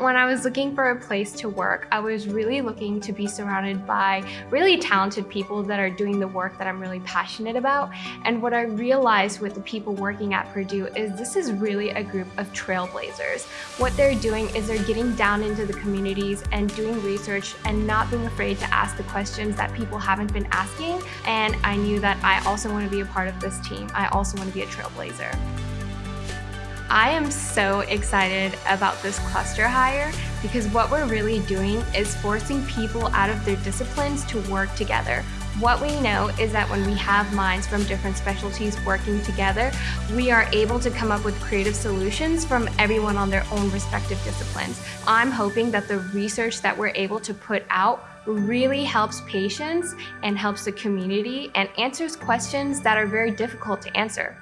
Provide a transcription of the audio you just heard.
When I was looking for a place to work, I was really looking to be surrounded by really talented people that are doing the work that I'm really passionate about. And what I realized with the people working at Purdue is this is really a group of trailblazers. What they're doing is they're getting down into the communities and doing research and not being afraid to ask the questions that people haven't been asking. And I knew that I also want to be a part of this team. I also want to be a trailblazer. I am so excited about this cluster hire because what we're really doing is forcing people out of their disciplines to work together. What we know is that when we have minds from different specialties working together, we are able to come up with creative solutions from everyone on their own respective disciplines. I'm hoping that the research that we're able to put out really helps patients and helps the community and answers questions that are very difficult to answer.